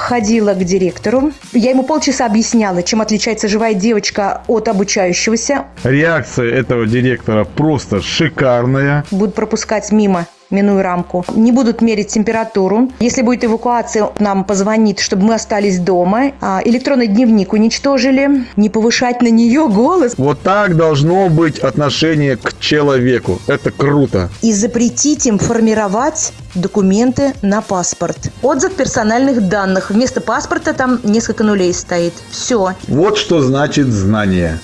ходила к директору. Я ему полчаса объясняла, чем отличается живая девочка от обучающегося. Реакция этого директора просто шикарная. Будут пропускать мимо минуя рамку. Не будут мерить температуру. Если будет эвакуация, нам позвонит, чтобы мы остались дома. А, электронный дневник уничтожили. Не повышать на нее голос. Вот так должно быть отношение к человеку. Это круто. И запретить им формировать документы на паспорт. Отзыв персональных данных. Вместо паспорта там несколько нулей стоит. Все. Вот что значит знание.